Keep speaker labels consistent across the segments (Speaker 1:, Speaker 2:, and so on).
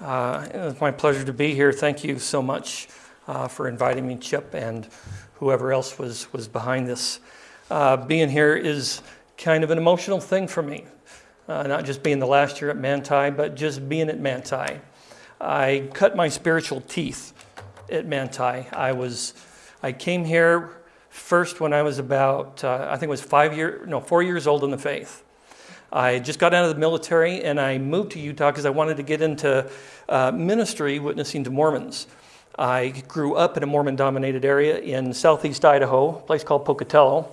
Speaker 1: Uh, it's my pleasure to be here. Thank you so much uh, for inviting me, Chip, and whoever else was, was behind this. Uh, being here is kind of an emotional thing for me. Uh, not just being the last year at Manti, but just being at Manti. I cut my spiritual teeth at Manti. I was, I came here first when I was about, uh, I think it was five years, no, four years old in the faith. I just got out of the military and I moved to Utah because I wanted to get into uh, ministry witnessing to Mormons. I grew up in a Mormon dominated area in southeast Idaho, a place called Pocatello.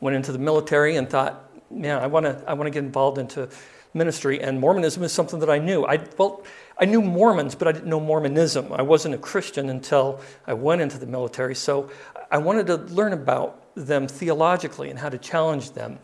Speaker 1: Went into the military and thought, man, I want to I want to get involved into ministry. And Mormonism is something that I knew. I, well, I knew Mormons, but I didn't know Mormonism. I wasn't a Christian until I went into the military. So I wanted to learn about them theologically and how to challenge them.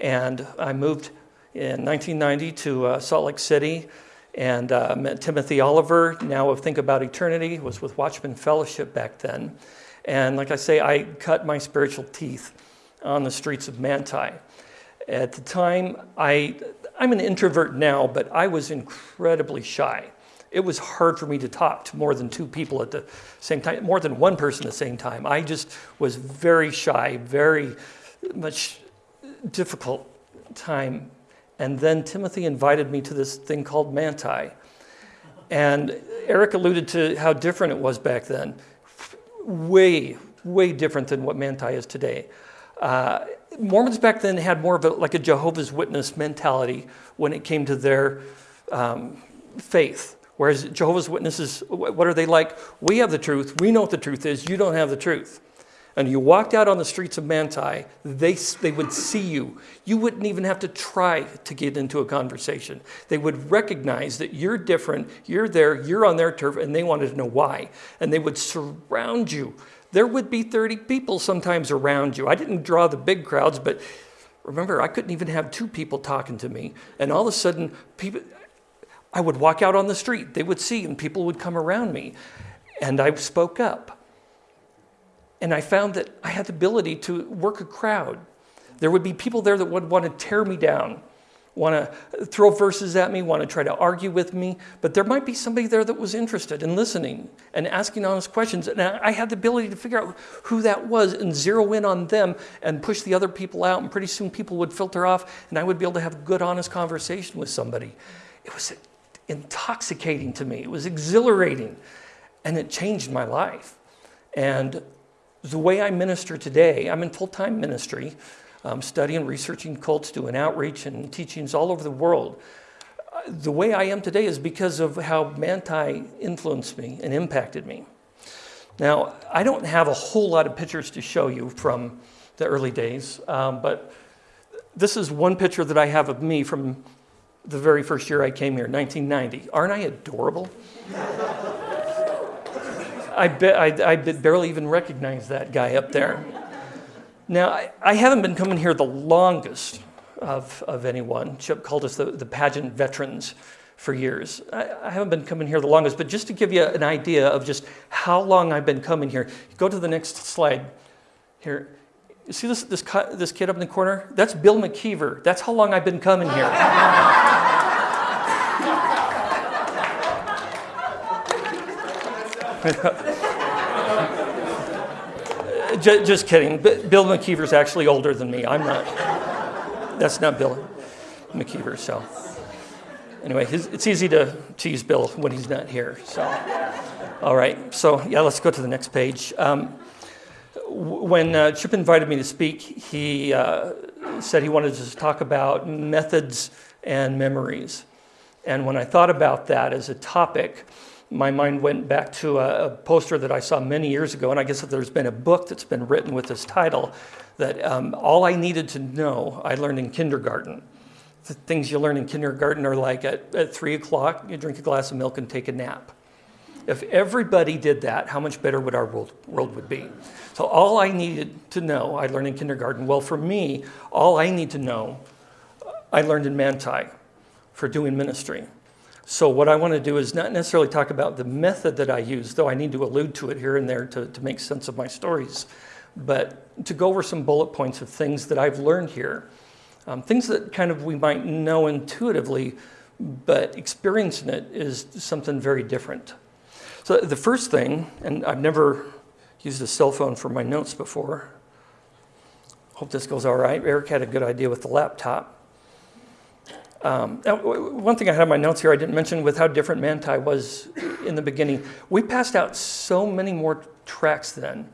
Speaker 1: And I moved in 1990 to uh, Salt Lake City and uh, met Timothy Oliver, now of Think About Eternity, was with Watchman Fellowship back then. And like I say, I cut my spiritual teeth on the streets of Manti. At the time, I, I'm an introvert now, but I was incredibly shy. It was hard for me to talk to more than two people at the same time, more than one person at the same time. I just was very shy, very much difficult time. And then Timothy invited me to this thing called Manti. And Eric alluded to how different it was back then. Way, way different than what Manti is today. Uh, Mormons back then had more of a, like a Jehovah's Witness mentality when it came to their um, faith. Whereas Jehovah's Witnesses, what are they like? We have the truth. We know what the truth is. You don't have the truth and you walked out on the streets of Manti, they, they would see you. You wouldn't even have to try to get into a conversation. They would recognize that you're different, you're there, you're on their turf, and they wanted to know why. And they would surround you. There would be 30 people sometimes around you. I didn't draw the big crowds, but remember, I couldn't even have two people talking to me. And all of a sudden, people, I would walk out on the street, they would see, and people would come around me. And I spoke up. And I found that I had the ability to work a crowd. There would be people there that would want to tear me down, want to throw verses at me, want to try to argue with me. But there might be somebody there that was interested in listening and asking honest questions. And I had the ability to figure out who that was and zero in on them and push the other people out. And pretty soon people would filter off and I would be able to have a good, honest conversation with somebody. It was intoxicating to me, it was exhilarating, and it changed my life. And the way I minister today, I'm in full time ministry, um, studying, researching cults, doing outreach and teachings all over the world. The way I am today is because of how Manti influenced me and impacted me. Now, I don't have a whole lot of pictures to show you from the early days, um, but this is one picture that I have of me from the very first year I came here, 1990. Aren't I adorable? I, be, I, I barely even recognize that guy up there. Now, I, I, haven't been coming here the longest of, of anyone. Chip called us the, the pageant veterans for years. I, I, haven't been coming here the longest, but just to give you an idea of just how long I've been coming here, go to the next slide here. You see this, this, this kid up in the corner? That's Bill McKeever. That's how long I've been coming here. just, just kidding. Bill McKeever's actually older than me. I'm not. That's not Bill McKeever. So, anyway, it's easy to tease Bill when he's not here. So, all right. So, yeah, let's go to the next page. Um, when uh, Chip invited me to speak, he uh, said he wanted to talk about methods and memories. And when I thought about that as a topic, my mind went back to a, a, poster that I saw many years ago, and I guess that there's been a book that's been written with this title that um, all I needed to know I learned in kindergarten. The things you learn in kindergarten are like at, at three o'clock, you drink a glass of milk and take a nap. If everybody did that, how much better would our world, world would be? So all I needed to know, I learned in kindergarten. Well, for me, all I need to know, I learned in Manti for doing ministry. So what I want to do is not necessarily talk about the method that I use, though I need to allude to it here and there to, to make sense of my stories, but to go over some bullet points of things that I've learned here. Um, things that kind of we might know intuitively, but experiencing it is something very different. So the first thing, and I've never used a cell phone for my notes before. Hope this goes all right. Eric had a good idea with the laptop. Um, one thing I had on my notes here I didn't mention with how different Manti was in the beginning. We passed out so many more tracks then.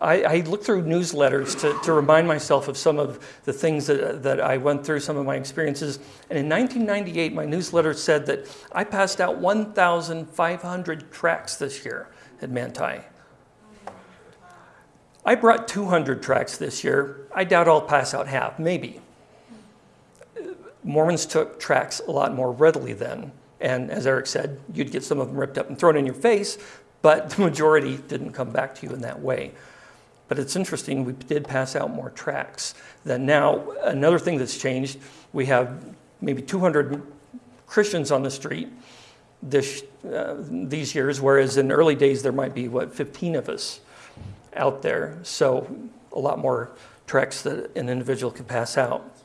Speaker 1: I, I looked through newsletters to, to remind myself of some of the things that, that I went through, some of my experiences. And in 1998, my newsletter said that I passed out 1,500 tracks this year at Manti. I brought 200 tracks this year. I doubt I'll pass out half, maybe. Mormons took tracts a lot more readily then. And as Eric said, you'd get some of them ripped up and thrown in your face, but the majority didn't come back to you in that way. But it's interesting, we did pass out more tracts. than now, another thing that's changed, we have maybe 200 Christians on the street this, uh, these years, whereas in early days there might be, what, 15 of us out there. So a lot more tracts that an individual could pass out.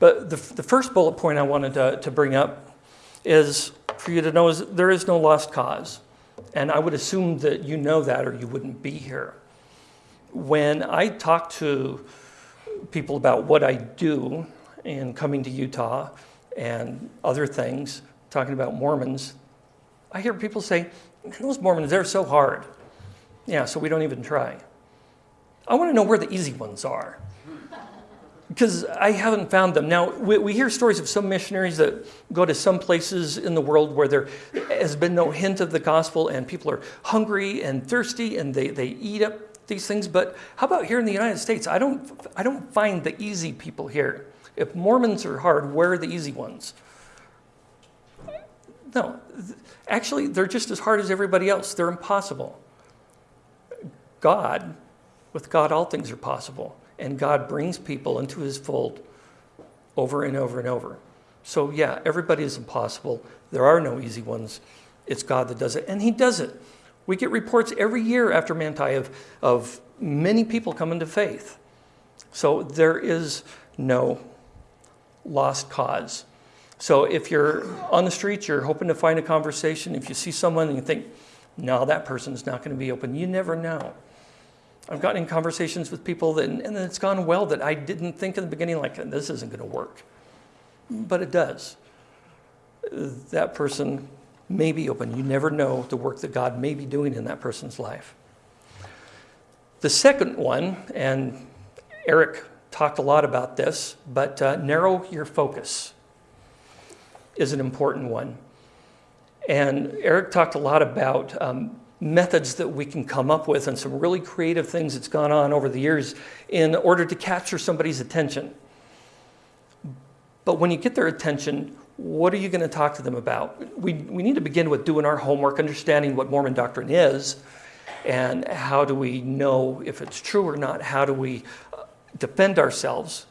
Speaker 1: But the, the first bullet point I wanted to, to bring up is for you to know is there is no lost cause. And I would assume that you know that or you wouldn't be here. When I talk to people about what I do in coming to Utah and other things, talking about Mormons, I hear people say, those Mormons, they're so hard. Yeah, so we don't even try. I want to know where the easy ones are because I haven't found them. Now, we, we, hear stories of some missionaries that go to some places in the world where there has been no hint of the gospel and people are hungry and thirsty and they, they eat up these things. But how about here in the United States? I don't, I don't find the easy people here. If Mormons are hard, where are the easy ones? No, actually, they're just as hard as everybody else. They're impossible. God, with God, all things are possible and God brings people into his fold over and over and over. So, yeah, everybody is impossible. There are no easy ones. It's God that does it, and he does it. We get reports every year after Manti of, of many people coming to faith. So, there is no lost cause. So, if you're on the streets, you're hoping to find a conversation, if you see someone and you think, no, that person's not going to be open, you never know. I've gotten in conversations with people that, and it's gone well that I didn't think in the beginning, like, this isn't going to work. But it does. That person may be open. You never know the work that God may be doing in that person's life. The second one, and Eric talked a lot about this, but uh, narrow your focus is an important one. And Eric talked a lot about um, methods that we can come up with and some really creative things that's gone on over the years in order to capture somebody's attention. But when you get their attention, what are you going to talk to them about? We, we need to begin with doing our homework, understanding what Mormon doctrine is, and how do we know if it's true or not? How do we uh, defend ourselves?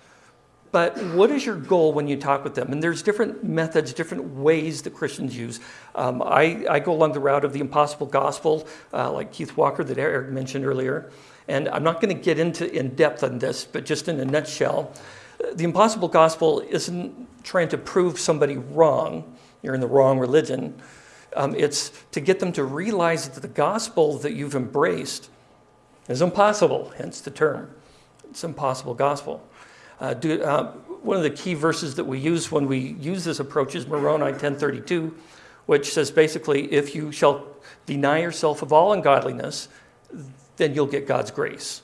Speaker 1: But what is your goal when you talk with them? And there's different methods, different ways that Christians use. Um, I, I, go along the route of the impossible gospel, uh, like Keith Walker that Eric mentioned earlier. And I'm not going to get into in depth on this, but just in a nutshell, the impossible gospel isn't trying to prove somebody wrong, you're in the wrong religion. Um, it's to get them to realize that the gospel that you've embraced is impossible, hence the term. It's impossible gospel. Uh, do, uh, one of the key verses that we use when we use this approach is Moroni 1032, which says basically, if you shall deny yourself of all ungodliness, then you'll get God's grace.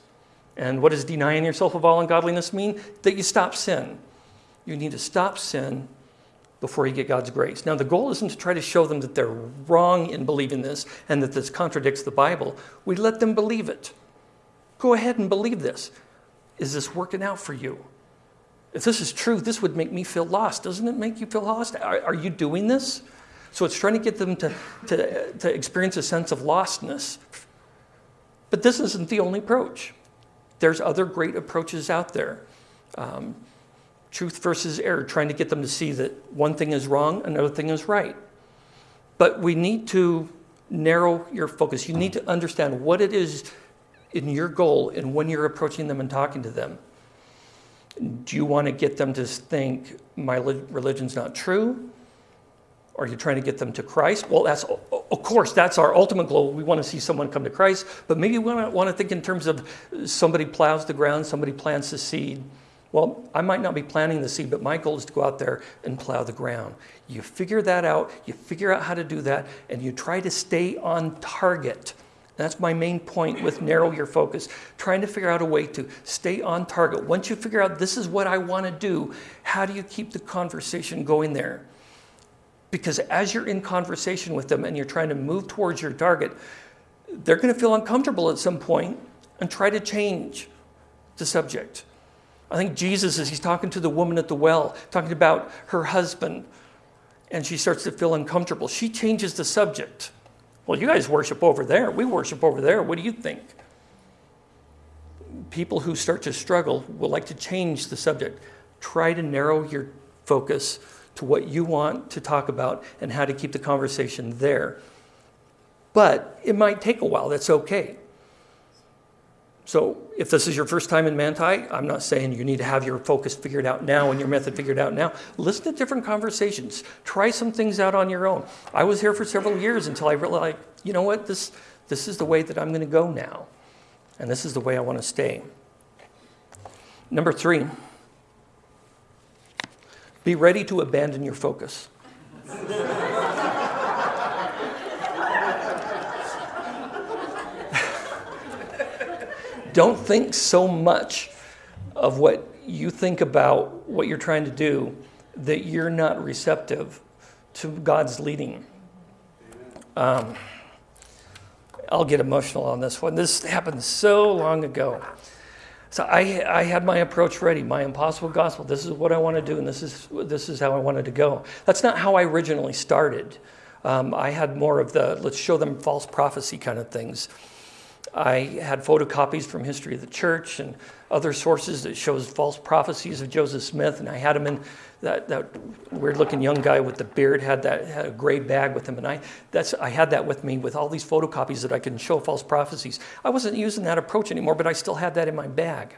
Speaker 1: And what does denying yourself of all ungodliness mean? That you stop sin. You need to stop sin before you get God's grace. Now, the goal isn't to try to show them that they're wrong in believing this and that this contradicts the Bible. We let them believe it. Go ahead and believe this. Is this working out for you? If this is true, this would make me feel lost. Doesn't it make you feel lost? Are, are you doing this? So it's trying to get them to, to, to experience a sense of lostness. But this isn't the only approach. There's other great approaches out there. Um, truth versus error, trying to get them to see that one thing is wrong, another thing is right. But we need to narrow your focus. You need to understand what it is in your goal and when you're approaching them and talking to them. Do you want to get them to think my religion's not true? Are you trying to get them to Christ? Well, that's of course that's our ultimate goal. We want to see someone come to Christ, but maybe we want to think in terms of somebody plows the ground, somebody plants the seed. Well, I might not be planting the seed, but my goal is to go out there and plow the ground. You figure that out, you figure out how to do that, and you try to stay on target. That's my main point with narrow your focus, trying to figure out a way to stay on target. Once you figure out this is what I want to do, how do you keep the conversation going there? Because as you're in conversation with them and you're trying to move towards your target, they're going to feel uncomfortable at some point and try to change the subject. I think Jesus, as he's talking to the woman at the well, talking about her husband, and she starts to feel uncomfortable, she changes the subject. Well, you guys worship over there. We worship over there. What do you think? People who start to struggle will like to change the subject. Try to narrow your focus to what you want to talk about and how to keep the conversation there. But it might take a while. That's okay. So if this is your first time in Manti, I'm not saying you need to have your focus figured out now and your method figured out now. Listen to different conversations. Try some things out on your own. I was here for several years until I realized, you know what, this, this is the way that I'm going to go now. And this is the way I want to stay. Number three, be ready to abandon your focus. don't think so much of what you think about what you're trying to do that you're not receptive to God's leading. Um, I'll get emotional on this one. This happened so long ago. So I, I had my approach ready, my impossible gospel. This is what I want to do, and this is, this is how I wanted to go. That's not how I originally started. Um, I had more of the let's show them false prophecy kind of things. I had photocopies from History of the Church and other sources that shows false prophecies of Joseph Smith, and I had him in that, that weird-looking young guy with the beard had that had a gray bag with him, and I that's I had that with me with all these photocopies that I can show false prophecies. I wasn't using that approach anymore, but I still had that in my bag.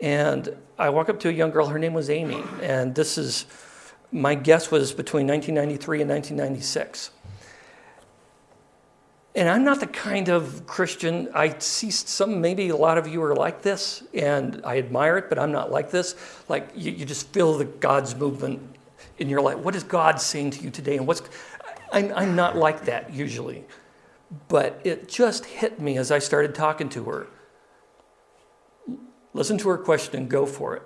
Speaker 1: And I walk up to a young girl. Her name was Amy, and this is my guess was between 1993 and 1996. And I'm not the kind of Christian, I see some, maybe a lot of you are like this, and I admire it, but I'm not like this. Like, you, you just feel the God's movement in your life. What is God saying to you today? And what's, I'm, I'm not like that usually. But it just hit me as I started talking to her. Listen to her question and go for it.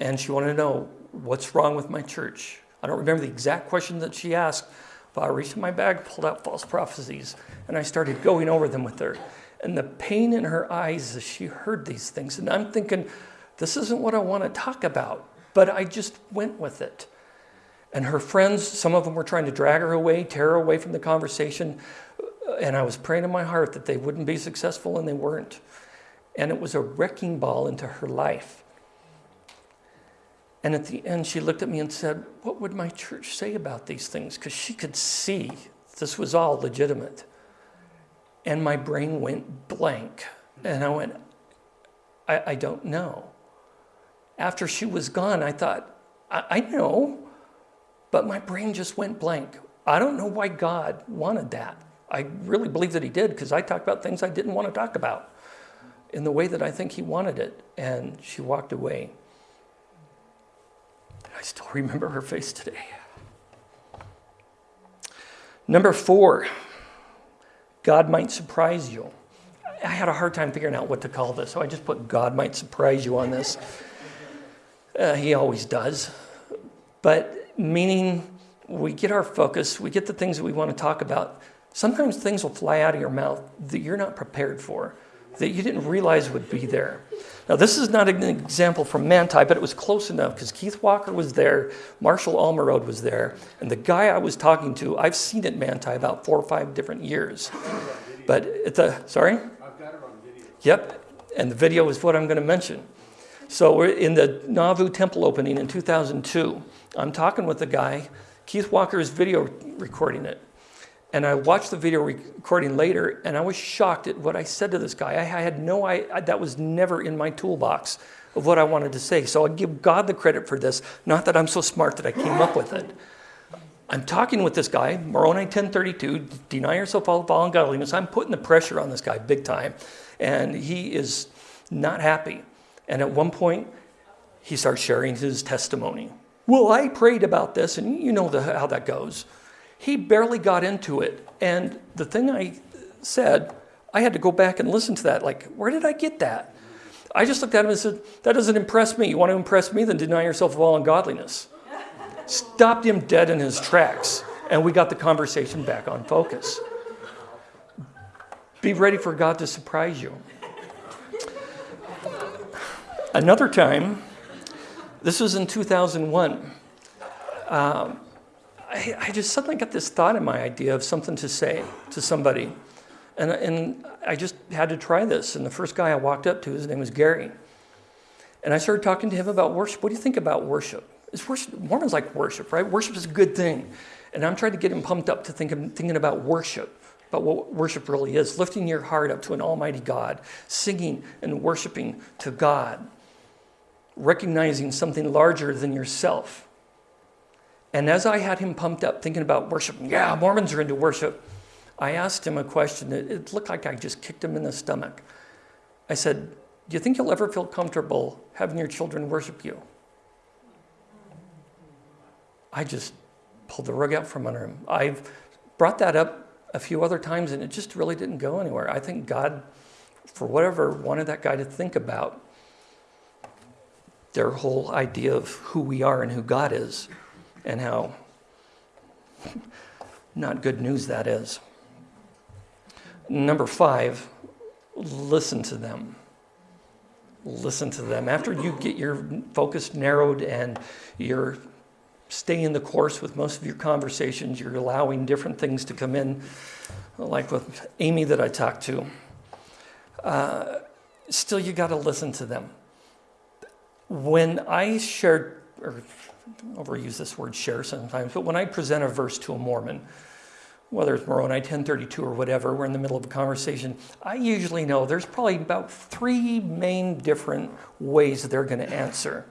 Speaker 1: And she wanted to know, what's wrong with my church? I don't remember the exact question that she asked, I reached in my bag, pulled out false prophecies, and I started going over them with her. And the pain in her eyes as she heard these things. And I'm thinking, this isn't what I want to talk about. But I just went with it. And her friends, some of them were trying to drag her away, tear her away from the conversation. And I was praying in my heart that they wouldn't be successful, and they weren't. And it was a wrecking ball into her life. And at the end, she looked at me and said, What would my church say about these things? Because she could see this was all legitimate. And my brain went blank. And I went, I, I don't know. After she was gone, I thought, I, I know, but my brain just went blank. I don't know why God wanted that. I really believe that He did because I talked about things I didn't want to talk about in the way that I think He wanted it. And she walked away. I still remember her face today. Number four, God might surprise you. I had a hard time figuring out what to call this, so I just put God might surprise you on this. Uh, he always does. But meaning we get our focus, we get the things that we want to talk about. Sometimes things will fly out of your mouth that you're not prepared for, that you didn't realize would be there. Now, this is not an example from Manti, but it was close enough because Keith Walker was there, Marshall Almerode was there, and the guy I was talking to, I've seen at Manti about four or five different years. But it's a, sorry? I've got it on video. Yep, and the video is what I'm going to mention. So we're in the Nauvoo temple opening in 2002. I'm talking with the guy. Keith Walker is video recording it. And I watched the video recording later, and I was shocked at what I said to this guy. I had no, I, that was never in my toolbox of what I wanted to say. So I give God the credit for this, not that I'm so smart that I came up with it. I'm talking with this guy, Moroni 1032, deny yourself all, all ungodliness. I'm putting the pressure on this guy big time. And he is not happy. And at one point, he starts sharing his testimony. Well, I prayed about this, and you know the, how that goes. He barely got into it. And the thing I said, I had to go back and listen to that. Like, where did I get that? I just looked at him and said, That doesn't impress me. You want to impress me? Then deny yourself of all ungodliness. Stopped him dead in his tracks. And we got the conversation back on focus. Be ready for God to surprise you. Another time, this was in 2001. Um, I, I, just suddenly got this thought in my idea of something to say to somebody. And, and I just had to try this. And the first guy I walked up to, his name was Gary. And I started talking to him about worship. What do you think about worship? Is worship Mormons like worship, right? Worship is a good thing. And I'm trying to get him pumped up to think, thinking about worship, about what worship really is lifting your heart up to an almighty God, singing and worshiping to God, recognizing something larger than yourself. And as I had him pumped up thinking about worship, yeah, Mormons are into worship, I asked him a question. It looked like I just kicked him in the stomach. I said, Do you think you'll ever feel comfortable having your children worship you? I just pulled the rug out from under him. I've brought that up a few other times and it just really didn't go anywhere. I think God, for whatever, wanted that guy to think about their whole idea of who we are and who God is and how not good news that is. Number five, listen to them. Listen to them. After you get your focus narrowed and you're staying the course with most of your conversations, you're allowing different things to come in, like with Amy that I talked to. Uh, still, you got to listen to them. When I shared, or overuse this word share sometimes, but when I present a verse to a Mormon, whether it's Moroni 1032 or whatever, we're in the middle of a conversation, I usually know there's probably about three main different ways they're going to answer.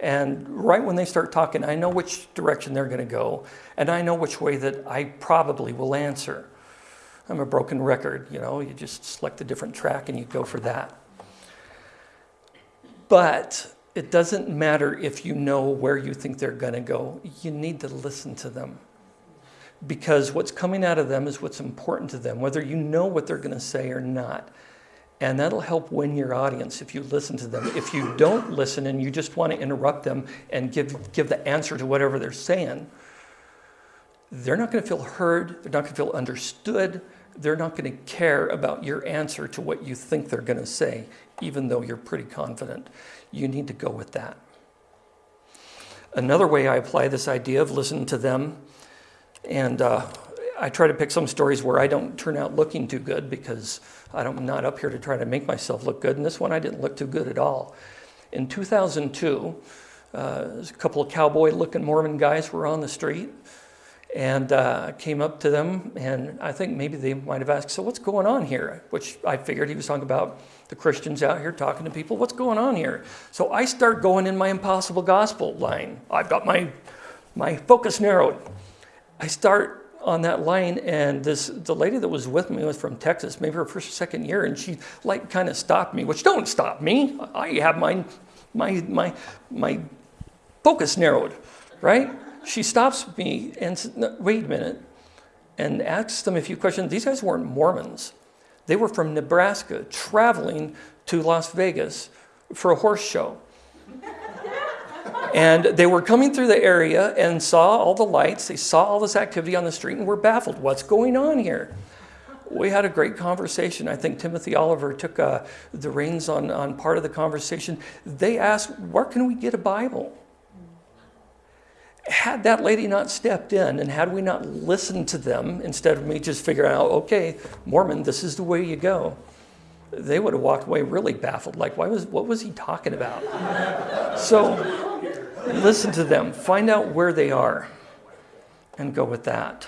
Speaker 1: And right when they start talking, I know which direction they're going to go, and I know which way that I probably will answer. I'm a broken record, you know, you just select a different track and you go for that. But it doesn't matter if you know where you think they're going to go, you need to listen to them because what's coming out of them is what's important to them, whether you know what they're going to say or not. And that'll help win your audience if you listen to them. If you don't listen and you just want to interrupt them and give, give the answer to whatever they're saying, they're not going to feel heard, they're not going to feel understood, they're not going to care about your answer to what you think they're going to say, even though you're pretty confident. You need to go with that. Another way I apply this idea of listening to them and uh, I try to pick some stories where I don't turn out looking too good because I'm not up here to try to make myself look good. And this one, I didn't look too good at all. In 2002, uh, a couple of cowboy looking Mormon guys were on the street and uh, came up to them. And I think maybe they might have asked, So, what's going on here? Which I figured he was talking about the Christians out here talking to people. What's going on here? So I start going in my impossible gospel line. I've got my, my focus narrowed. I start on that line and this the lady that was with me was from Texas, maybe her first or second year, and she like kind of stopped me, which don't stop me. I have my my my my focus narrowed, right? She stops me and says, wait a minute, and asks them a few questions. These guys weren't Mormons. They were from Nebraska traveling to Las Vegas for a horse show. And they were coming through the area and saw all the lights. They saw all this activity on the street and were baffled. What's going on here? We had a great conversation. I think Timothy Oliver took uh, the reins on, on part of the conversation. They asked, Where can we get a Bible? Had that lady not stepped in and had we not listened to them instead of me just figuring out, okay, Mormon, this is the way you go, they would have walked away really baffled. Like, why was, what was he talking about? so, listen to them, find out where they are, and go with that.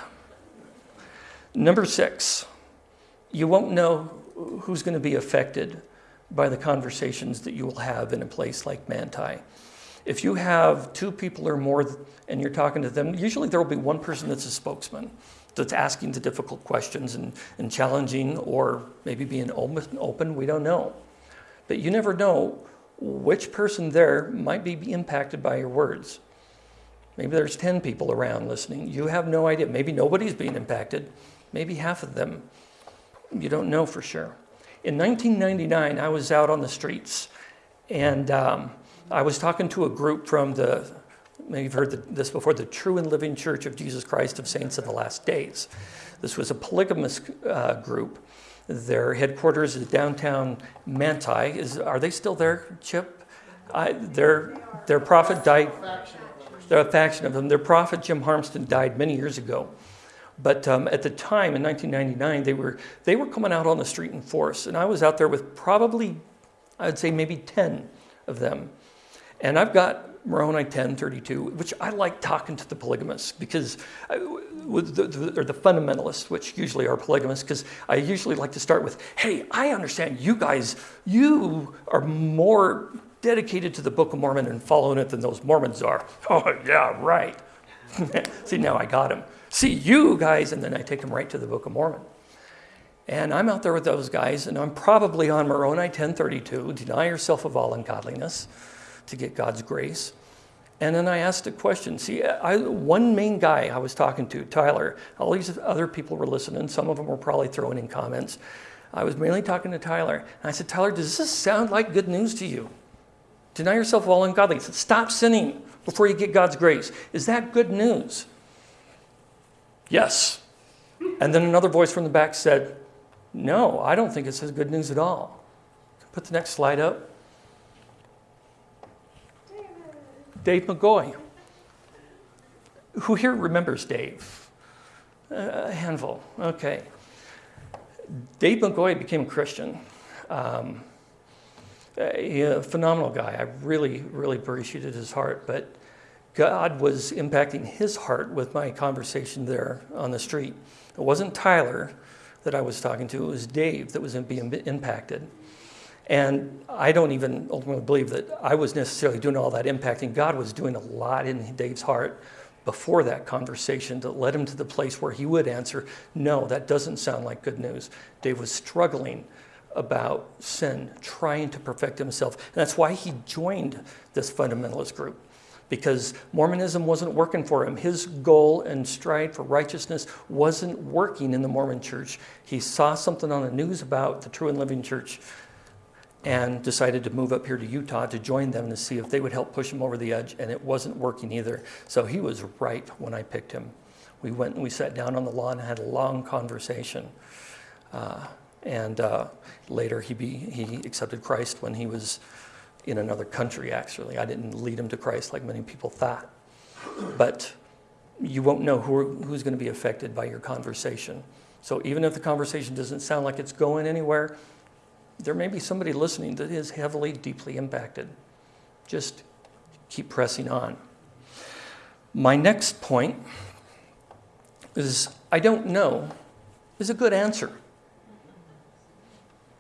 Speaker 1: Number six, you won't know who's going to be affected by the conversations that you will have in a place like Manti. If you have two people or more and you're talking to them, usually there will be one person that's a spokesman that's asking the difficult questions and, and challenging or maybe being open, we don't know. But you never know which person there might be impacted by your words. Maybe there's 10 people around listening. You have no idea. Maybe nobody's being impacted. Maybe half of them. You don't know for sure. In 1999, I was out on the streets and um, I was talking to a group from the, maybe you've heard this before, the True and Living Church of Jesus Christ of Saints of the Last Days. This was a polygamous uh, group. Their headquarters is downtown Manti. Is, are they still there, Chip? I, their, their prophet died. They're a faction of them. Their prophet, Jim Harmston, died many years ago. But um, at the time, in 1999, they were, they were coming out on the street in force. And I was out there with probably, I'd say maybe 10 of them. And I've got Moroni 1032, which I like talking to the polygamists because, I, with the, the, or the fundamentalists, which usually are polygamists, because I usually like to start with, hey, I understand you guys, you are more dedicated to the Book of Mormon and following it than those Mormons are. Oh, yeah, right. See, now I got him. See, you guys, and then I take them right to the Book of Mormon. And I'm out there with those guys, and I'm probably on Moroni 1032, deny yourself of all ungodliness to get God's grace. And then I asked a question. See, I, one main guy I was talking to, Tyler, all these other people were listening. Some of them were probably throwing in comments. I was mainly talking to Tyler. And I said, Tyler, does this sound like good news to you? Deny yourself all ungodliness. Stop sinning before you get God's grace. Is that good news? Yes. And then another voice from the back said, No, I don't think it says good news at all. Put the next slide up. Dave McGoy. Who here remembers Dave? A handful. Okay. Dave McGoy became a Christian. Um, a phenomenal guy. I really, really appreciated his heart. But God was impacting his heart with my conversation there on the street. It wasn't Tyler that I was talking to, it was Dave that was being impacted. And I don't even ultimately believe that I was necessarily doing all that impacting. God was doing a lot in Dave's heart before that conversation that led him to the place where he would answer, No, that doesn't sound like good news. Dave was struggling about sin, trying to perfect himself. And that's why he joined this fundamentalist group, because Mormonism wasn't working for him. His goal and stride for righteousness wasn't working in the Mormon church. He saw something on the news about the true and living church and decided to move up here to Utah to join them to see if they would help push him over the edge, and it wasn't working either. So he was right when I picked him. We went and we sat down on the lawn and had a long conversation. Uh, and uh, later he, be, he accepted Christ when he was in another country, actually. I didn't lead him to Christ like many people thought. But you won't know who, who's going to be affected by your conversation. So even if the conversation doesn't sound like it's going anywhere, there may be somebody listening that is heavily, deeply impacted. Just keep pressing on. My next point is I don't know is a good answer.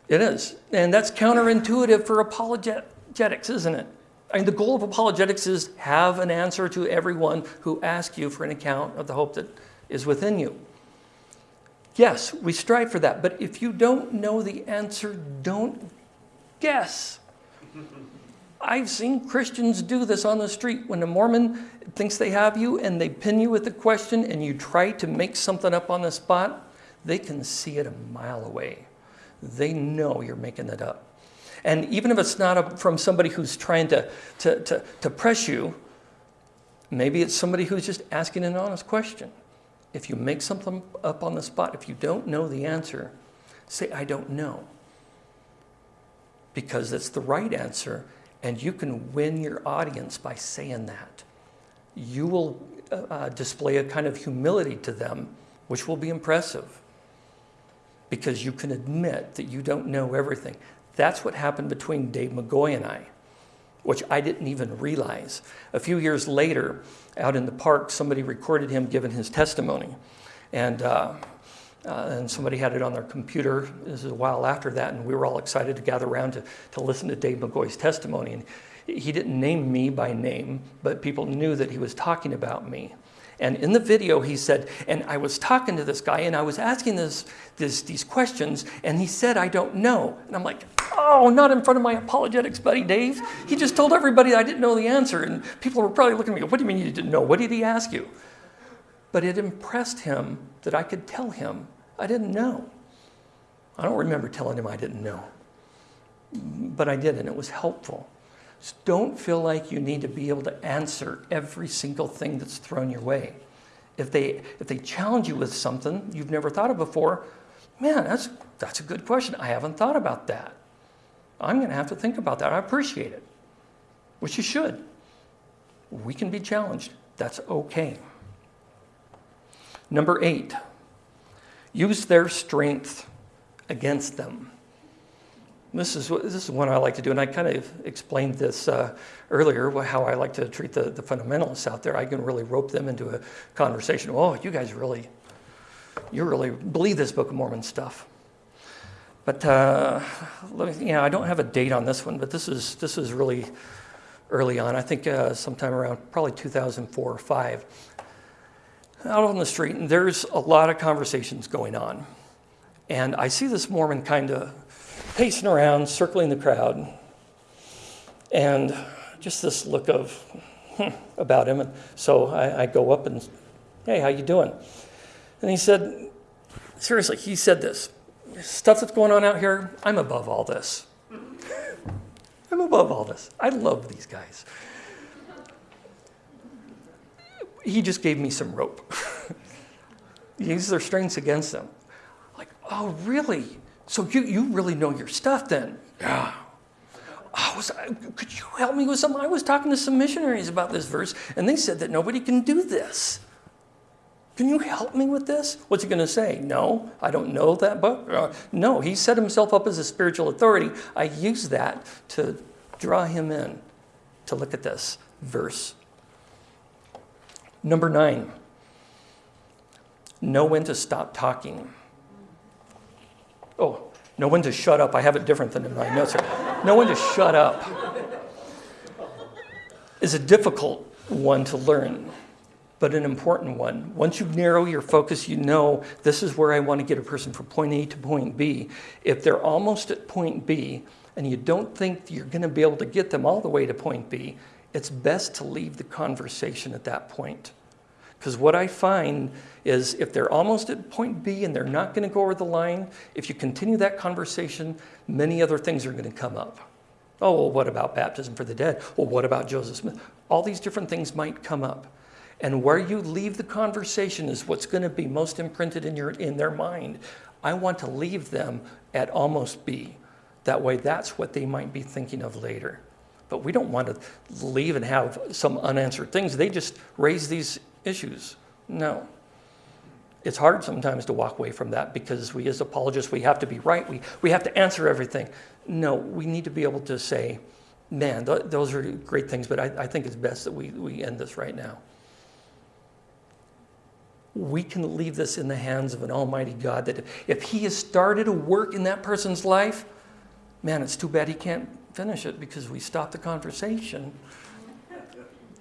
Speaker 1: It is. And that's counterintuitive for apologetics, isn't it? I mean, the goal of apologetics is have an answer to everyone who asks you for an account of the hope that is within you. Yes, we strive for that, but if you don't know the answer, don't guess. I've seen Christians do this on the street when a Mormon thinks they have you and they pin you with a question and you try to make something up on the spot, they can see it a mile away they know you're making it up. And even if it's not a, from somebody who's trying to, to, to, to press you, maybe it's somebody who's just asking an honest question. If you make something up on the spot, if you don't know the answer, say, I don't know. Because it's the right answer, and you can win your audience by saying that. You will uh, uh display a kind of humility to them, which will be impressive because you can admit that you don't know everything. That's what happened between Dave McGoy and I, which I didn't even realize. A few years later, out in the park, somebody recorded him giving his testimony. And, uh, uh, and somebody had it on their computer. This is a while after that, and we were all excited to gather around to, to listen to Dave McGoy's testimony. And He didn't name me by name, but people knew that he was talking about me. And in the video, he said, and I was talking to this guy and I was asking this, this, these questions, and he said, I don't know. And I'm like, oh, not in front of my apologetics buddy Dave. He just told everybody I didn't know the answer. And people were probably looking at me, what do you mean you didn't know? What did he ask you? But it impressed him that I could tell him I didn't know. I don't remember telling him I didn't know, but I did, and it was helpful. Don't feel like you need to be able to answer every single thing that's thrown your way. If they, if they challenge you with something you've never thought of before, man, that's, that's a good question. I haven't thought about that. I'm going to have to think about that. I appreciate it, which you should. We can be challenged. That's okay. Number eight, use their strength against them. This is, this is one I like to do, and I kind of explained this uh, earlier, how I like to treat the, the fundamentalists out there. I can really rope them into a conversation. Oh, you guys really, you really believe this Book of Mormon stuff. But uh, me, you know, I don't have a date on this one, but this is, this is really early on. I think uh, sometime around probably 2004 or 5. Out on the street, and there's a lot of conversations going on. And I see this Mormon kind of pacing around, circling the crowd, and just this look of hmm, about him. And so I, I go up and, hey, how you doing? And he said, seriously, he said this, stuff that's going on out here, I'm above all this. I'm above all this. I love these guys. He just gave me some rope. Use their strengths against them. Like, oh, really? So you, you really know your stuff then? Yeah. Oh, was, could you help me with something? I was talking to some missionaries about this verse, and they said that nobody can do this. Can you help me with this? What's he going to say? No, I don't know that book. Uh, no, he set himself up as a spiritual authority. I use that to draw him in to look at this verse. Number nine, know when to stop talking. Oh, no one to shut up. I have it different than in my notes here. Know when to shut up is a difficult one to learn, but an important one. Once you narrow your focus, you know this is where I want to get a person from point A to point B. If they're almost at point B and you don't think you're going to be able to get them all the way to point B, it's best to leave the conversation at that point. Because what I find is if they're almost at point B and they're not going to go over the line, if you continue that conversation, many other things are going to come up. Oh, well, what about baptism for the dead? Well, what about Joseph Smith? All these different things might come up. And where you leave the conversation is what's going to be most imprinted in, your, in their mind. I want to leave them at almost B. That way, that's what they might be thinking of later. But we don't want to leave and have some unanswered things. They just raise these issues. No. It's hard sometimes to walk away from that because we as apologists, we have to be right. We, we have to answer everything. No, we need to be able to say, man, th those are great things, but I, I think it's best that we, we end this right now. We can leave this in the hands of an almighty God that if he has started a work in that person's life, man, it's too bad he can't finish it because we stopped the conversation.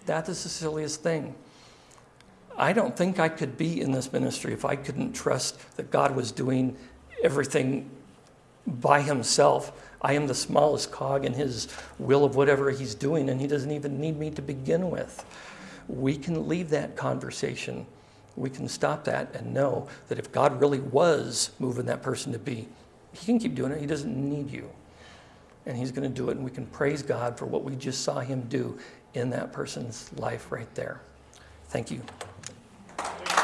Speaker 1: That is the silliest thing. I don't think I could be in this ministry if I couldn't trust that God was doing everything by himself. I am the smallest cog in his will of whatever he's doing, and he doesn't even need me to begin with. We can leave that conversation. We can stop that and know that if God really was moving that person to be, he can keep doing it. He doesn't need you. And he's going to do it, and we can praise God for what we just saw him do in that person's life right there. Thank you. Thank you.